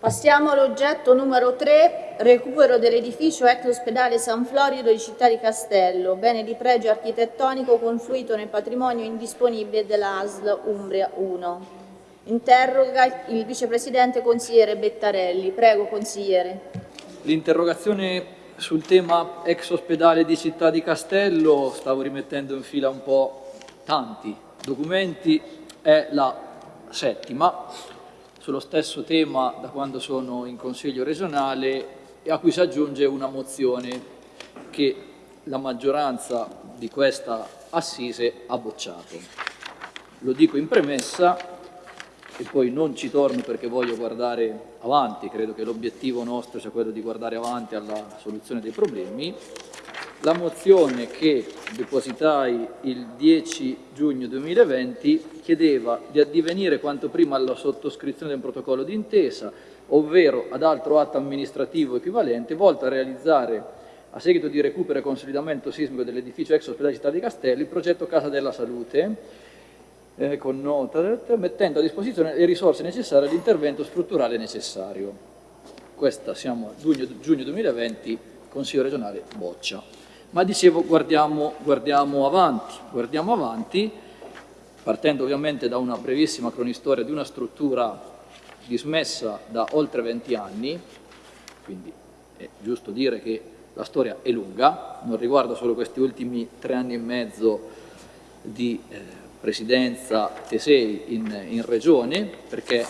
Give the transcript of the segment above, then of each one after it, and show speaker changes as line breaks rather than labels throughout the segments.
Passiamo all'oggetto numero 3, recupero dell'edificio ex ospedale San Florido di Città di Castello, bene di pregio architettonico confluito nel patrimonio indisponibile della ASL Umbria 1. Interroga il vicepresidente consigliere Bettarelli. Prego consigliere.
L'interrogazione sul tema ex ospedale di Città di Castello, stavo rimettendo in fila un po' tanti documenti, è la settima sullo stesso tema da quando sono in Consiglio regionale e a cui si aggiunge una mozione che la maggioranza di questa assise ha bocciato. Lo dico in premessa e poi non ci torno perché voglio guardare avanti, credo che l'obiettivo nostro sia quello di guardare avanti alla soluzione dei problemi. La mozione che depositai il 10 giugno 2020 chiedeva di addivenire quanto prima alla sottoscrizione del protocollo d'intesa, ovvero ad altro atto amministrativo equivalente, volto a realizzare, a seguito di recupero e consolidamento sismico dell'edificio ex ospedale città di Castelli, il progetto Casa della Salute, eh, con nota, mettendo a disposizione le risorse necessarie all'intervento strutturale necessario. Questa siamo a giugno, giugno 2020, Consiglio regionale boccia. Ma dicevo, guardiamo, guardiamo avanti, guardiamo avanti partendo ovviamente da una brevissima cronistoria di una struttura dismessa da oltre 20 anni, quindi è giusto dire che la storia è lunga, non riguarda solo questi ultimi tre anni e mezzo di eh, presidenza Tesei in, in regione, perché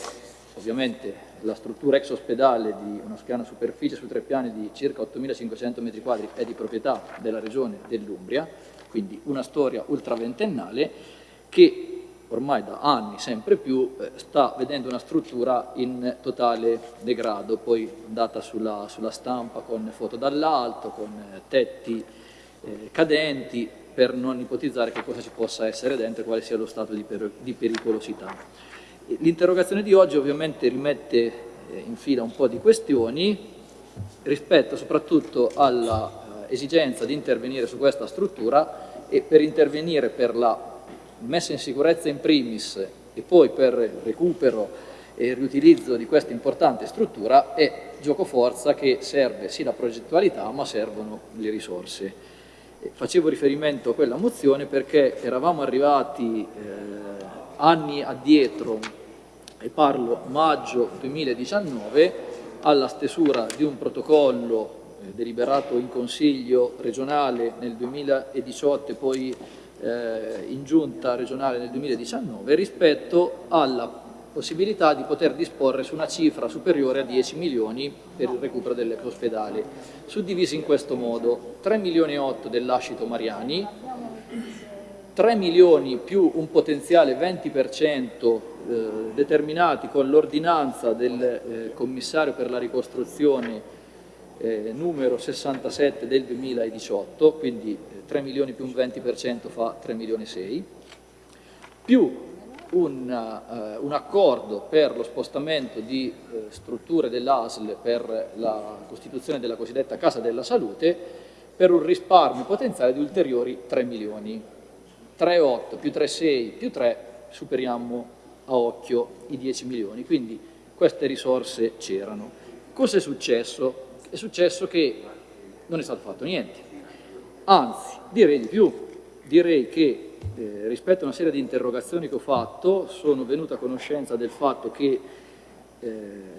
ovviamente la struttura ex ospedale di una schiana superficie su tre piani di circa 8.500 m2 è di proprietà della regione dell'Umbria, quindi una storia ultraventennale che ormai da anni sempre più eh, sta vedendo una struttura in totale degrado, poi andata sulla, sulla stampa con foto dall'alto, con eh, tetti eh, cadenti, per non ipotizzare che cosa ci possa essere dentro e quale sia lo stato di, per, di pericolosità. L'interrogazione di oggi ovviamente rimette eh, in fila un po' di questioni rispetto soprattutto all'esigenza di intervenire su questa struttura e per intervenire per la messa in sicurezza in primis e poi per recupero e riutilizzo di questa importante struttura è gioco forza che serve sì la progettualità ma servono le risorse. Facevo riferimento a quella mozione perché eravamo arrivati eh, anni addietro, e parlo maggio 2019, alla stesura di un protocollo eh, deliberato in Consiglio regionale nel 2018 e poi eh, in giunta regionale nel 2019 rispetto alla possibilità di poter disporre su una cifra superiore a 10 milioni per il recupero dell'ex ospedale, suddivisi in questo modo. 3 milioni e 8 dell'Ascito Mariani, 3 milioni più un potenziale 20% eh, determinati con l'ordinanza del eh, commissario per la ricostruzione eh, numero 67 del 2018, quindi 3 eh, milioni più un 20% fa 3 milioni e 6, più un, uh, un, accordo per lo spostamento di strutture dell'ASL per la costituzione della cosiddetta Casa della Salute per un risparmio potenziale di ulteriori 3 milioni. 3,8 più 3,6 più 3 superiamo a occhio i 10 milioni, quindi queste risorse c'erano. Cosa è successo? è successo che non è stato fatto niente. Anzi, direi di più, direi che eh, rispetto a una serie di interrogazioni che ho fatto sono venuto a conoscenza del fatto che eh,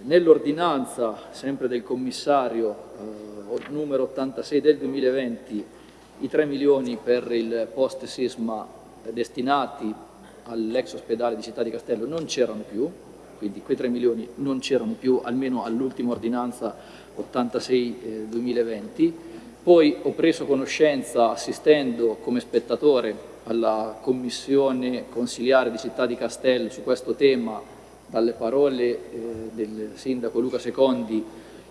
nell'ordinanza, sempre del commissario eh, numero 86 del 2020, i 3 milioni per il post sisma destinati all'ex ospedale di Città di Castello non c'erano più, quindi quei 3 milioni non c'erano più, almeno all'ultima ordinanza 86-2020. Eh, Poi ho preso conoscenza, assistendo come spettatore alla commissione consiliare di Città di Castello su questo tema, dalle parole eh, del sindaco Luca Secondi,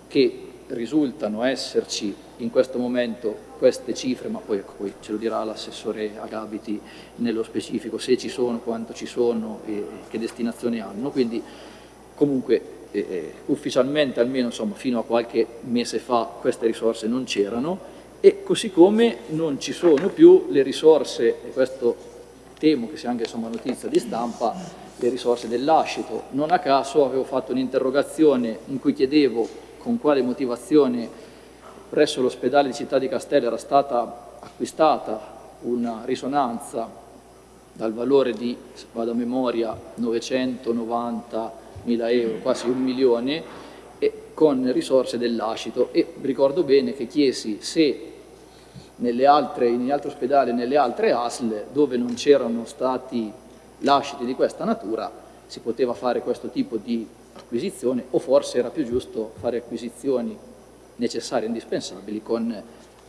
che risultano esserci in questo momento queste cifre, ma poi, ecco, poi ce lo dirà l'assessore Agabiti nello specifico, se ci sono, quanto ci sono e che destinazione hanno. Quindi comunque eh, eh, ufficialmente almeno insomma, fino a qualche mese fa queste risorse non c'erano e così come non ci sono più le risorse, e questo temo che sia anche insomma, notizia di stampa, le risorse dell'ascito. Non a caso avevo fatto un'interrogazione in cui chiedevo con quale motivazione presso l'ospedale di Città di Castello era stata acquistata una risonanza dal valore di, vado a memoria, 990 mila euro, quasi un milione, con risorse dell'ascito. E ricordo bene che chiesi se nelle altre, negli altri ospedali nelle altre ASL dove non c'erano stati lasciti di questa natura si poteva fare questo tipo di acquisizione o forse era più giusto fare acquisizioni necessarie e indispensabili con,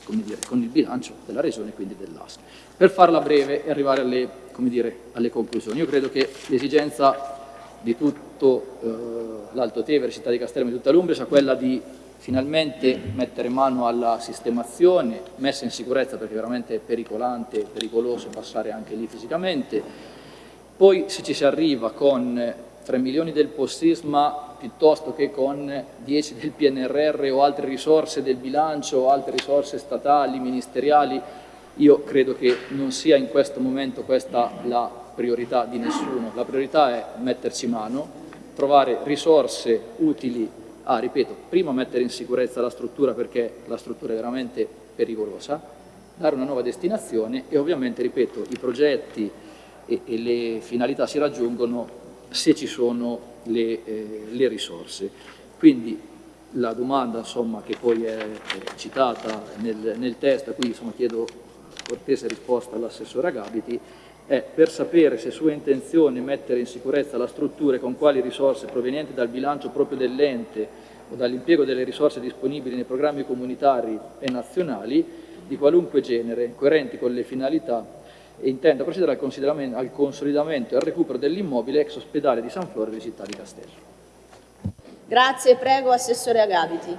dire, con il bilancio della Regione e quindi dell'ASL. Per farla breve e arrivare alle, dire, alle conclusioni, io credo che l'esigenza di tutto eh, l'Alto Tevere, Città di Castello e di tutta l'Umbria sia quella di finalmente mettere mano alla sistemazione, messa in sicurezza perché veramente è pericolante, pericoloso passare anche lì fisicamente, poi se ci si arriva con 3 milioni del post-sisma piuttosto che con 10 del PNRR o altre risorse del bilancio altre risorse statali, ministeriali, io credo che non sia in questo momento questa la priorità di nessuno, la priorità è metterci mano, trovare risorse utili a, ripeto, prima mettere in sicurezza la struttura perché la struttura è veramente pericolosa, dare una nuova destinazione e ovviamente, ripeto, i progetti e, e le finalità si raggiungono se ci sono le, eh, le risorse. Quindi la domanda insomma, che poi è, citata nel, nel testo, cui insomma, chiedo cortese risposta all'assessore Agabiti, è per sapere se è sua intenzione mettere in sicurezza la struttura e con quali risorse provenienti dal bilancio proprio dell'ente o dall'impiego delle risorse disponibili nei programmi comunitari e nazionali di qualunque genere, coerenti con le finalità e intenda procedere al, al consolidamento e al recupero dell'immobile ex ospedale di San Flore di Città di Castello.
Grazie, prego Assessore Agabiti.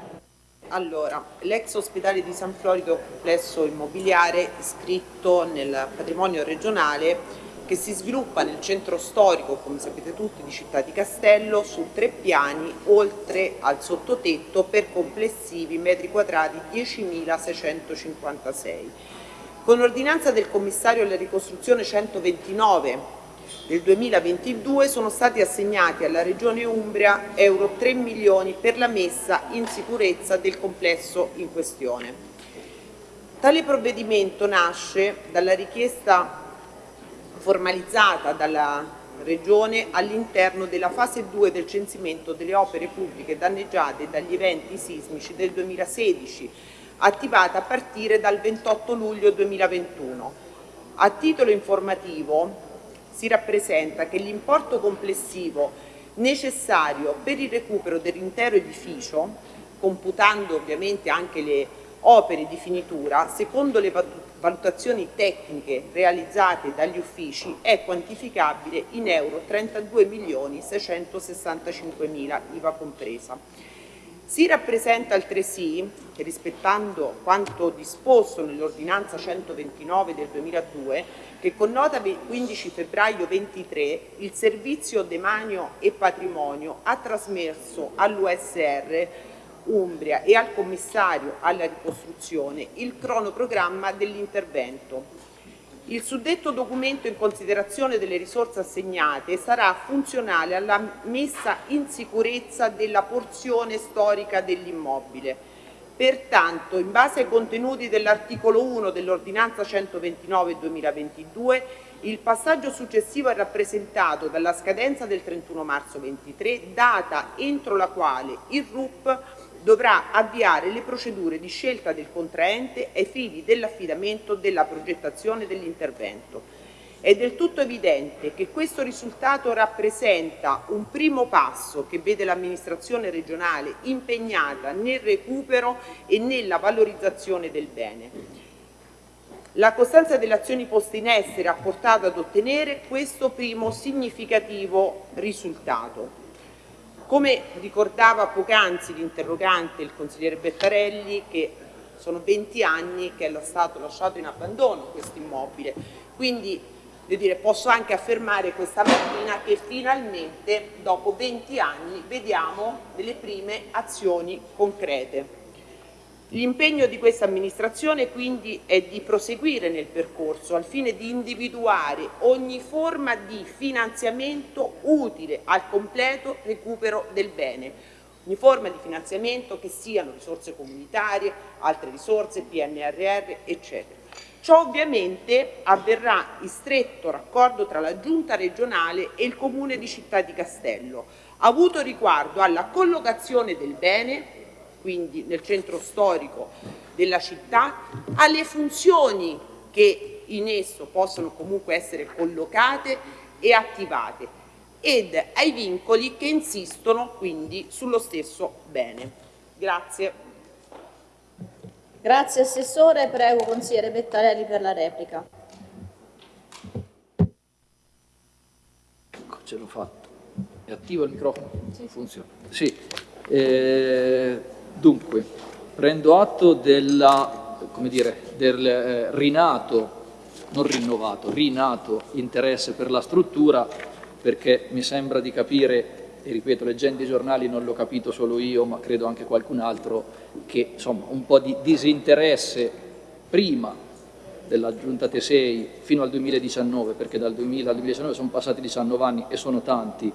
Allora, l'ex ospedale di San Florido, complesso immobiliare iscritto nel patrimonio regionale che si sviluppa nel centro storico, come sapete tutti, di Città di Castello su tre piani, oltre al sottotetto per complessivi metri quadrati 10.656. Con ordinanza del commissario alla ricostruzione 129 del 2022 sono stati assegnati alla Regione Umbria euro 3 milioni per la messa in sicurezza del complesso in questione. Tale provvedimento nasce dalla richiesta formalizzata dalla Regione all'interno della fase 2 del censimento delle opere pubbliche danneggiate dagli eventi sismici del 2016, attivata a partire dal 28 luglio 2021. A titolo informativo si rappresenta che l'importo complessivo necessario per il recupero dell'intero edificio, computando ovviamente anche le opere di finitura, secondo le valutazioni tecniche realizzate dagli uffici, è quantificabile in euro 32 milioni 665 mila, IVA compresa. Si rappresenta altresì che rispettando quanto disposto nell'ordinanza 129 del 2002 che con nota 15 febbraio 23 il Servizio Demanio e Patrimonio ha trasmesso all'USR Umbria e al Commissario alla ricostruzione il cronoprogramma dell'intervento il suddetto documento in considerazione delle risorse assegnate sarà funzionale alla messa in sicurezza della porzione storica dell'immobile. Pertanto, in base ai contenuti dell'articolo 1 dell'ordinanza 129-2022, il passaggio successivo è rappresentato dalla scadenza del 31 marzo 23, data entro la quale il RUP dovrà avviare le procedure di scelta del contraente ai fini dell'affidamento della progettazione dell'intervento. È del tutto evidente che questo risultato rappresenta un primo passo che vede l'amministrazione regionale impegnata nel recupero e nella valorizzazione del bene. La costanza delle azioni poste in essere ha portato ad ottenere questo primo significativo risultato. Come ricordava poc'anzi l'interrogante, il consigliere Bettarelli, che sono 20 anni che è stato lasciato in abbandono questo immobile, quindi dire, posso anche affermare questa mattina che finalmente dopo 20 anni vediamo delle prime azioni concrete. L'impegno di questa amministrazione quindi è di proseguire nel percorso al fine di individuare ogni forma di finanziamento utile al completo recupero del bene, ogni forma di finanziamento che siano risorse comunitarie, altre risorse, PNRR, eccetera. Ciò ovviamente avverrà in stretto raccordo tra la Giunta regionale e il Comune di Città di Castello, avuto riguardo alla collocazione del bene quindi nel centro storico della città, alle funzioni che in esso possono comunque essere collocate e attivate ed ai vincoli che insistono quindi sullo stesso bene. Grazie.
Grazie Assessore, prego consigliere Pettarelli per la replica.
Ecco, ce l'ho fatto. È attivo il microfono? Sì. Funziona. Sì. Eh, Dunque, prendo atto della, dire, del eh, rinato, non rinnovato, rinato interesse per la struttura perché mi sembra di capire, e ripeto, leggendo i giornali non l'ho capito solo io, ma credo anche qualcun altro, che insomma un po' di disinteresse prima della Giunta Tesei fino al 2019, perché dal 2000 al 2019 sono passati 19 anni e sono tanti,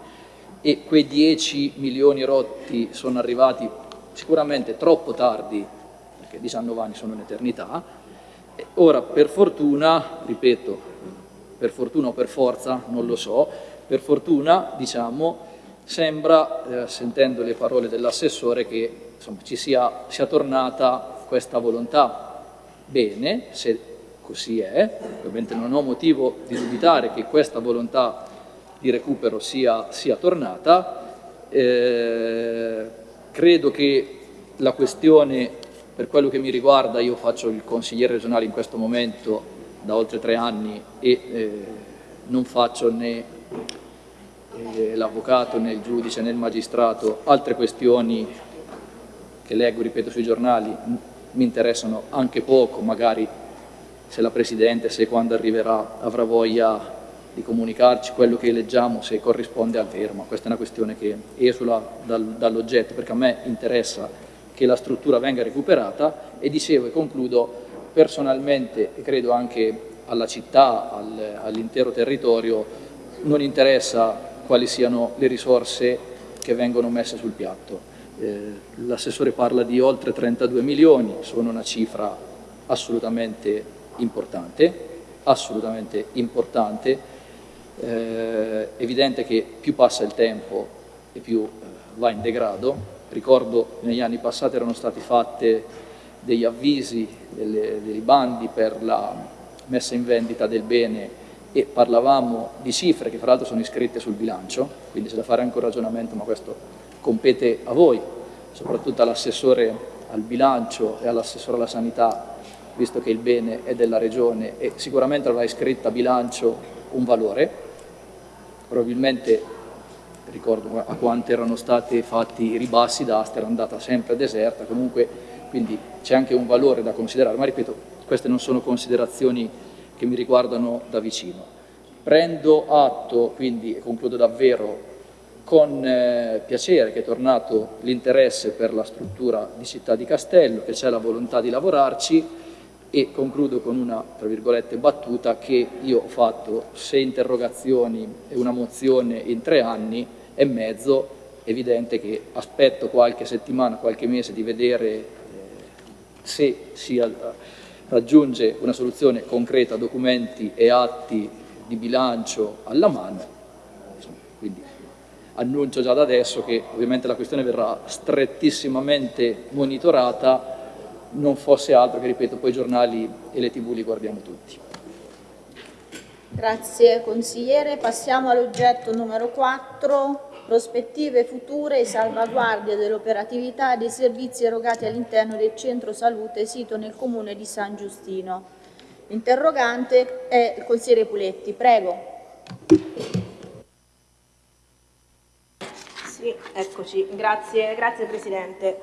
e quei 10 milioni rotti sono arrivati sicuramente troppo tardi, perché 19 anni sono un'eternità, ora per fortuna, ripeto, per fortuna o per forza, non lo so, per fortuna, diciamo, sembra, eh, sentendo le parole dell'assessore, che insomma, ci sia, sia tornata questa volontà. Bene, se così è, ovviamente non ho motivo di dubitare che questa volontà di recupero sia, sia tornata, eh, Credo che la questione, per quello che mi riguarda, io faccio il consigliere regionale in questo momento da oltre tre anni e eh, non faccio né eh, l'avvocato né il giudice né il magistrato, altre questioni che leggo, ripeto, sui giornali mi interessano anche poco, magari se la Presidente, se quando arriverà avrà voglia di comunicarci quello che leggiamo se corrisponde al vero, ma questa è una questione che esula dal, dall'oggetto perché a me interessa che la struttura venga recuperata e dicevo e concludo personalmente e credo anche alla città, al, all'intero territorio non interessa quali siano le risorse che vengono messe sul piatto. Eh, l'assessore parla di oltre 32 milioni, sono una cifra assolutamente importante, assolutamente importante eh, evidente che più passa il tempo e più eh, va in degrado. Ricordo negli anni passati erano stati fatti degli avvisi, delle, dei bandi per la messa in vendita del bene e parlavamo di cifre che fra l'altro sono iscritte sul bilancio, quindi c'è da fare anche un ragionamento, ma questo compete a voi, soprattutto all'assessore al bilancio e all'assessore alla sanità, visto che il bene è della regione e sicuramente avrà iscritta a bilancio un valore, probabilmente ricordo a quanto erano stati fatti i ribassi d'asta, era andata sempre deserta, comunque quindi c'è anche un valore da considerare, ma ripeto, queste non sono considerazioni che mi riguardano da vicino. Prendo atto, quindi, e concludo davvero, con eh, piacere che è tornato l'interesse per la struttura di Città di Castello, che c'è la volontà di lavorarci, e concludo con una, tra virgolette, battuta che io ho fatto sei interrogazioni e una mozione in tre anni e mezzo, evidente che aspetto qualche settimana, qualche mese di vedere eh, se si raggiunge una soluzione concreta, documenti e atti di bilancio alla mano, quindi annuncio già da adesso che ovviamente la questione verrà strettissimamente monitorata non fosse altro che, ripeto, poi i giornali e le tv li guardiamo tutti.
Grazie consigliere. Passiamo all'oggetto numero 4, prospettive future e salvaguardia dell'operatività dei servizi erogati all'interno del centro salute sito nel comune di San Giustino. L'interrogante è il consigliere Puletti. Prego.
Sì, eccoci. Grazie, grazie Presidente.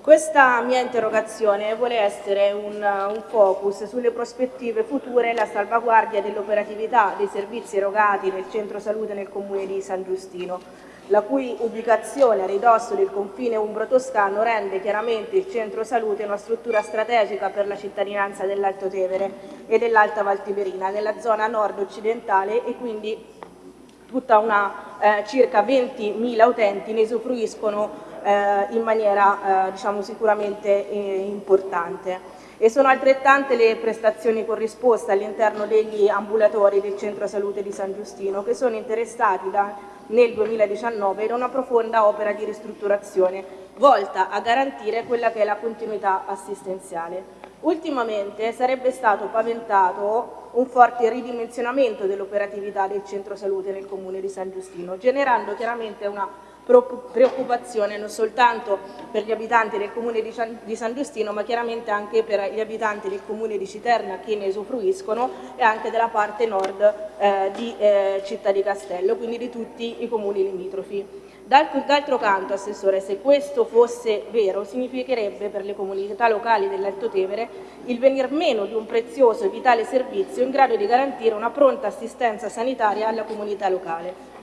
Questa mia interrogazione vuole essere un, un, focus sulle prospettive future e la salvaguardia dell'operatività dei servizi erogati nel centro salute nel comune di San Giustino. la cui ubicazione a ridosso del confine umbro-toscano rende chiaramente il centro salute una struttura strategica per la cittadinanza dell'Alto Tevere e dell'Alta Valtiberina, nella zona nord-occidentale e quindi tutta una eh, circa 20.000 utenti ne usufruiscono eh, in maniera eh, diciamo, sicuramente eh, importante e sono altrettante le prestazioni corrisposte all'interno degli ambulatori del centro salute di San Giustino che sono interessati da, nel 2019 da una profonda opera di ristrutturazione volta a garantire quella che è la continuità assistenziale. Ultimamente sarebbe stato paventato un forte ridimensionamento dell'operatività del centro salute nel comune di San Giustino, generando chiaramente una preoccupazione non soltanto per gli abitanti del comune di San Giustino ma chiaramente anche per gli abitanti del comune di Citerna che ne usufruiscono e anche della parte nord eh, di eh, Città di Castello, quindi di tutti i comuni limitrofi. D'altro canto, Assessore, se questo fosse vero, significherebbe per le comunità locali dell'Alto Tevere il venir meno di un prezioso e vitale servizio in grado di garantire una pronta assistenza sanitaria alla comunità locale.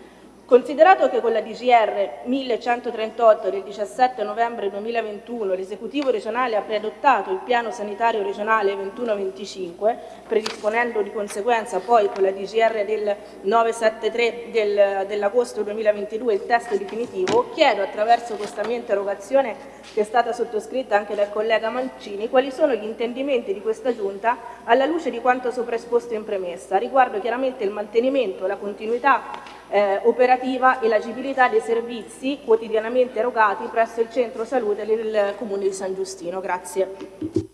Considerato che con la DGR 1138 del 17 novembre 2021 l'esecutivo regionale ha preadottato il piano sanitario regionale 21-25, predisponendo di conseguenza poi con la DGR del 973 del, dell'agosto 2022 il testo definitivo, chiedo attraverso questa mia interrogazione che è stata sottoscritta anche dal collega Mancini, quali sono gli intendimenti di questa Giunta alla luce di quanto sopra esposto in premessa, riguardo chiaramente il mantenimento, la continuità eh, operativa e l'agibilità dei servizi quotidianamente erogati presso il centro salute del Comune di San Giustino. Grazie.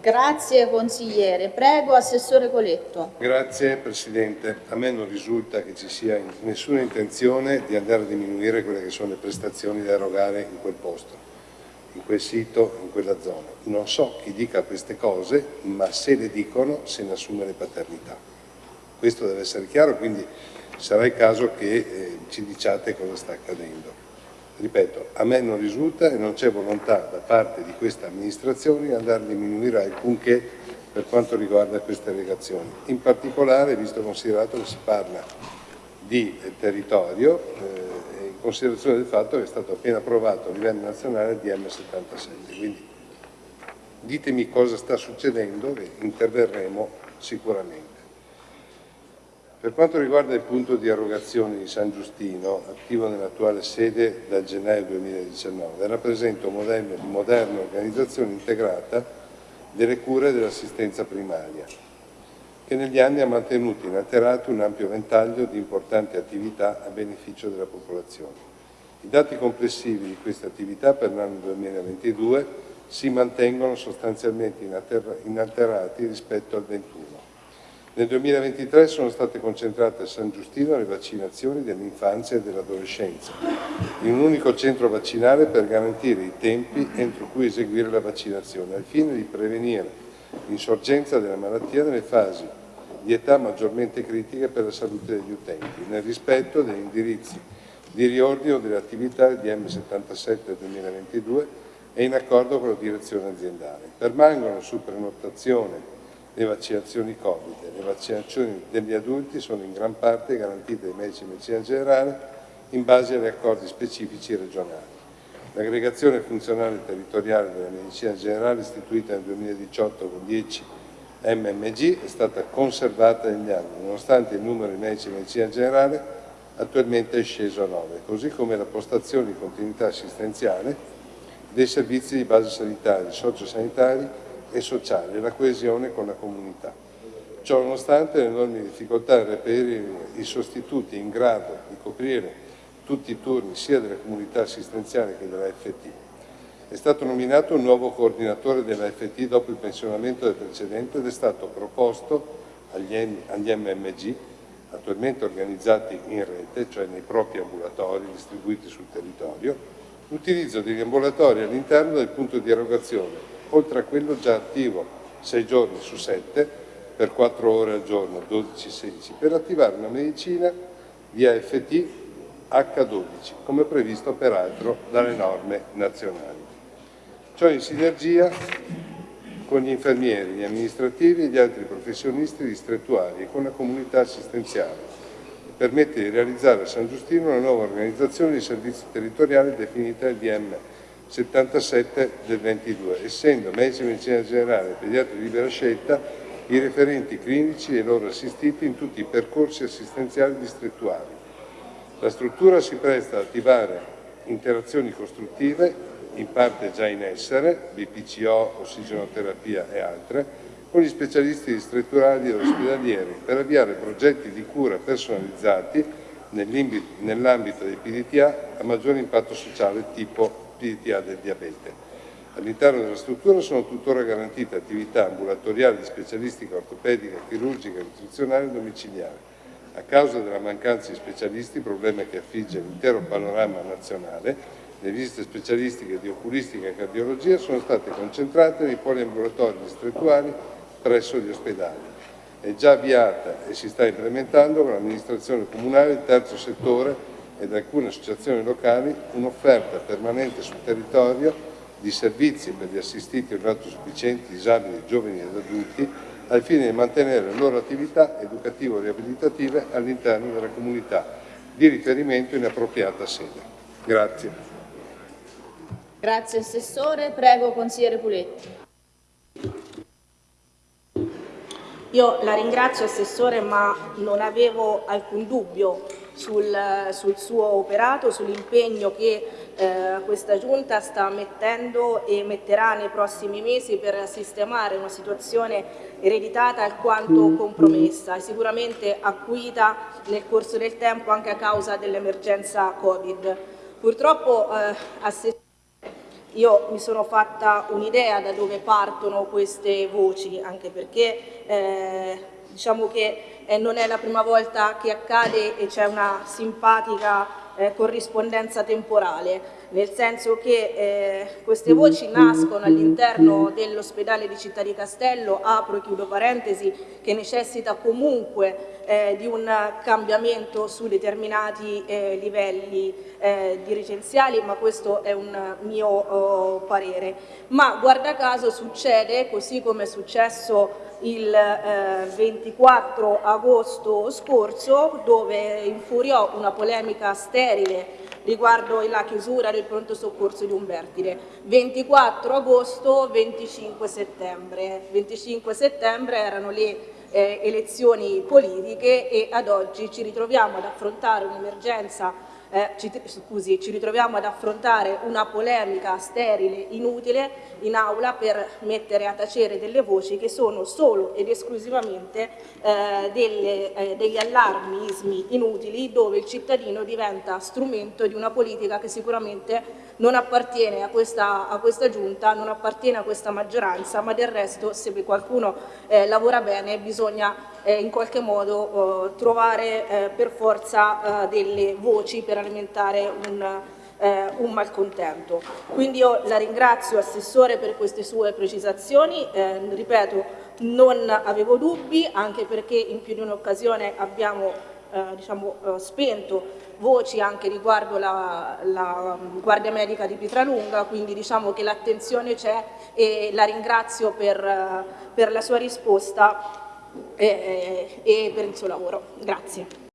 Grazie consigliere. Prego Assessore Coletto.
Grazie Presidente. A me non risulta che ci sia nessuna intenzione di andare a diminuire quelle che sono le prestazioni da erogare in quel posto, in quel sito, in quella zona. Non so chi dica queste cose, ma se le dicono se ne assume le paternità. Questo deve essere chiaro, quindi sarà il caso che eh, ci diciate cosa sta accadendo. Ripeto, a me non risulta e non c'è volontà da parte di questa amministrazione di andare a diminuire alcunché per quanto riguarda queste legazioni. In particolare, visto considerato che si parla di eh, territorio, eh, in considerazione del fatto che è stato appena approvato a livello nazionale il DM77. Quindi ditemi cosa sta succedendo e interverremo sicuramente. Per quanto riguarda il punto di erogazione di San Giustino, attivo nell'attuale sede dal gennaio 2019, rappresenta un modello di moderna organizzazione integrata delle cure dell'assistenza primaria, che negli anni ha mantenuto inalterato un ampio ventaglio di importanti attività a beneficio della popolazione. I dati complessivi di queste attività per l'anno 2022 si mantengono sostanzialmente inalterati rispetto al 2021 nel 2023 sono state concentrate a San Giustino le vaccinazioni dell'infanzia e dell'adolescenza, in un unico centro vaccinale per garantire i tempi entro cui eseguire la vaccinazione, al fine di prevenire l'insorgenza della malattia nelle fasi di età maggiormente critiche per la salute degli utenti, nel rispetto degli indirizzi di riordino delle attività di M77 2022 e in accordo con la direzione aziendale. Permangono su prenotazione le vaccinazioni Covid. Le vaccinazioni degli adulti sono in gran parte garantite dai medici di medicina generale in base agli accordi specifici regionali. L'aggregazione funzionale territoriale della medicina generale istituita nel 2018 con 10 MMG è stata conservata negli anni, nonostante il numero di medici di medicina generale attualmente è sceso a 9, così come la postazione di continuità assistenziale dei servizi di base sanitaria, sociosanitari e sociale la coesione con la comunità. Ciò nonostante le enormi difficoltà a reperire i sostituti in grado di coprire tutti i turni sia della comunità assistenziale che della FT. È stato nominato un nuovo coordinatore della FT dopo il pensionamento del precedente ed è stato proposto agli MMG, attualmente organizzati in rete, cioè nei propri ambulatori distribuiti sul territorio, l'utilizzo degli ambulatori all'interno del punto di erogazione oltre a quello già attivo 6 giorni su 7 per 4 ore al giorno, 12-16, per attivare una medicina di AFT H12, come previsto peraltro dalle norme nazionali. Ciò in sinergia con gli infermieri, gli amministrativi e gli altri professionisti distrettuali e con la comunità assistenziale, permette di realizzare a San Giustino una nuova organizzazione di servizi territoriali definita il DM 77 del 22, essendo medici di medicina generale e pediatri di libera scelta i referenti clinici e loro assistiti in tutti i percorsi assistenziali distrettuali. La struttura si presta ad attivare interazioni costruttive, in parte già in essere, BPCO, ossigenoterapia e altre, con gli specialisti distrettuali e ospedalieri per avviare progetti di cura personalizzati nell'ambito dei PDTA a maggiore impatto sociale tipo PDTA del diabete. All'interno della struttura sono tuttora garantite attività ambulatoriali specialistica ortopedica, chirurgica e nutrizionale domiciliare. A causa della mancanza di specialisti, problema che affligge l'intero panorama nazionale, le visite specialistiche di oculistica e cardiologia sono state concentrate nei poliambulatori distrettuali presso gli ospedali. È già avviata e si sta implementando con l'amministrazione comunale, il terzo settore ed alcune associazioni locali un'offerta permanente sul territorio di servizi per gli assistiti non autosufficienti, disabili, giovani ed adulti al fine di mantenere le loro attività educativo-riabilitative all'interno della comunità di riferimento in appropriata sede. Grazie.
Grazie Assessore. Prego Consigliere Puletti.
Io la ringrazio Assessore ma non avevo alcun dubbio sul, sul suo operato, sull'impegno che eh, questa Giunta sta mettendo e metterà nei prossimi mesi per sistemare una situazione ereditata alquanto compromessa e sicuramente acuita nel corso del tempo anche a causa dell'emergenza Covid. Purtroppo eh, io mi sono fatta un'idea da dove partono queste voci, anche perché eh, diciamo che eh, non è la prima volta che accade e c'è una simpatica eh, corrispondenza temporale nel senso che eh, queste voci nascono all'interno dell'ospedale di Città di Castello, apro e chiudo parentesi, che necessita comunque eh, di un cambiamento su determinati eh, livelli eh, dirigenziali, ma questo è un mio oh, parere. Ma guarda caso succede, così come è successo il eh, 24 agosto scorso, dove infuriò una polemica sterile riguardo la chiusura del pronto soccorso di Umbertide. 24 agosto, 25 settembre. 25 settembre erano le eh, elezioni politiche e ad oggi ci ritroviamo ad affrontare un'emergenza eh, ci, scusi, ci ritroviamo ad affrontare una polemica sterile, inutile, in aula per mettere a tacere delle voci che sono solo ed esclusivamente eh, delle, eh, degli allarmismi inutili dove il cittadino diventa strumento di una politica che sicuramente non appartiene a questa, a questa giunta, non appartiene a questa maggioranza, ma del resto se qualcuno eh, lavora bene bisogna eh, in qualche modo eh, trovare per forza eh, delle voci per alimentare un, eh, un malcontento. Quindi io la ringrazio Assessore per queste sue precisazioni, eh, ripeto non avevo dubbi anche perché in più di un'occasione abbiamo eh, diciamo, eh, spento voci anche riguardo la, la Guardia Medica di Pietralunga, quindi diciamo che l'attenzione c'è e la ringrazio per, per la sua risposta e, e per il suo lavoro. Grazie.